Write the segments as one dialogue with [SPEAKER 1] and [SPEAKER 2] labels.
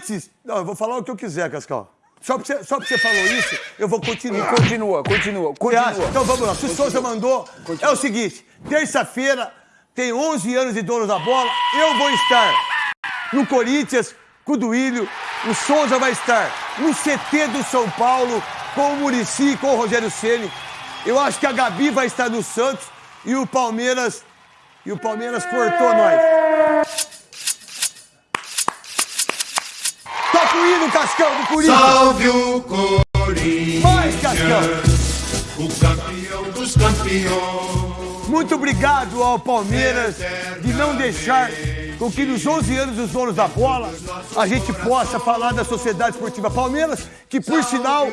[SPEAKER 1] antes... Não, eu vou falar o que eu quiser, Cascal. Só porque você, só porque você falou isso, eu vou continuar.
[SPEAKER 2] Continua, continua, continua.
[SPEAKER 1] Então vamos lá. Se o Souza mandou, é o seguinte: terça-feira, tem 11 anos de dono da bola, eu vou estar no Corinthians com o Duílio, o Souza vai estar no CT do São Paulo com o Murici, com o Rogério Ceni. Eu acho que a Gabi vai estar no Santos e o Palmeiras. E o Palmeiras cortou nós. O hino, Cascão, do Corinthians.
[SPEAKER 3] Salve o Corinthians,
[SPEAKER 1] Mais, Cascão.
[SPEAKER 3] o campeão dos campeões.
[SPEAKER 1] Muito obrigado ao Palmeiras de não deixar com que nos 11 anos dos donos da bola a gente possa falar da Sociedade Esportiva Palmeiras, que por sinal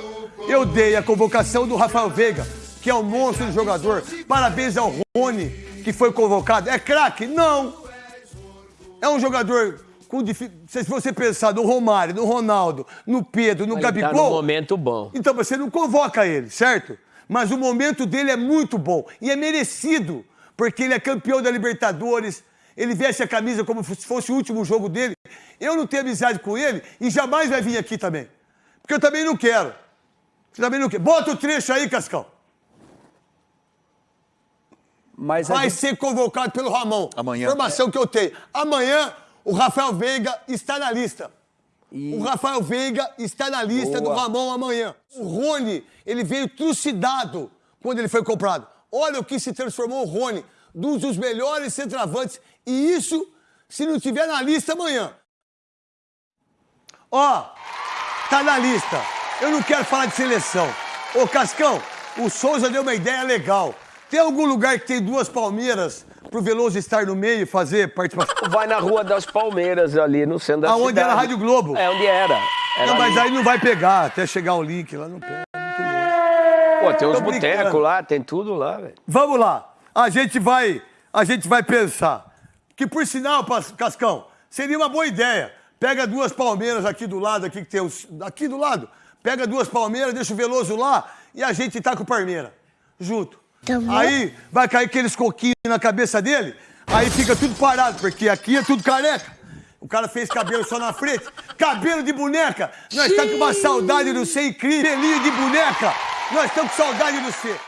[SPEAKER 1] eu dei a convocação do Rafael Veiga, que é um monstro de jogador. Parabéns ao Rony, que foi convocado. É craque? Não. É um jogador com Se você pensar no Romário, no Ronaldo, no Pedro, no
[SPEAKER 2] Ele tá
[SPEAKER 1] Gabigol.
[SPEAKER 2] num momento bom.
[SPEAKER 1] Então você não convoca ele, certo? Mas o momento dele é muito bom e é merecido, porque ele é campeão da Libertadores, ele veste a camisa como se fosse o último jogo dele. Eu não tenho amizade com ele e jamais vai vir aqui também. Porque eu também não quero. Você também não quer. Bota o trecho aí, Cascão.
[SPEAKER 4] Mas
[SPEAKER 1] Vai
[SPEAKER 4] gente-
[SPEAKER 1] ser convocado pelo Ramon.
[SPEAKER 5] Amanhã.
[SPEAKER 1] Informação que eu tenho. Amanhã, o Rafael Veiga está na lista. O Rafael Veiga está na lista
[SPEAKER 4] Boa.
[SPEAKER 1] do Ramon amanhã. O Rony, ele veio trucidado quando ele foi comprado. Olha o que se transformou o Rony, um dos melhores centroavantes. E isso, se não tiver na lista amanhã. Ó, tá na lista. Eu não quero falar de seleção. Ô, Cascão, o Souza deu uma ideia legal. Tem algum lugar que tem duas palmeiras pro Veloso estar no meio e fazer participação?
[SPEAKER 2] Vai na Rua das Palmeiras, ali no centro da
[SPEAKER 1] Aonde
[SPEAKER 2] cidade.
[SPEAKER 1] era a Rádio Globo?
[SPEAKER 2] É, onde era. Era
[SPEAKER 1] Não, mas
[SPEAKER 2] ali.
[SPEAKER 1] aí não vai pegar, até chegar o link lá não pega.
[SPEAKER 2] Pô, tem uns botecos lá, tem tudo lá, velho.
[SPEAKER 1] Vamos lá. A gente vai, a gente vai pensar. Que por sinal, Cascão, seria uma boa ideia. Pega duas palmeiras aqui do lado, aqui que tem os, aqui do lado. Pega duas palmeiras, deixa o Veloso lá e a gente tá com o Palmeira junto. Aí vai cair aqueles coquinhos na cabeça dele, aí fica tudo parado, porque aqui é tudo careca. O cara fez cabelo só na frente. Cabelo de boneca. Nós estamos com uma saudade do ser incrível. Pelinho de boneca. Nós estamos com saudade do ser.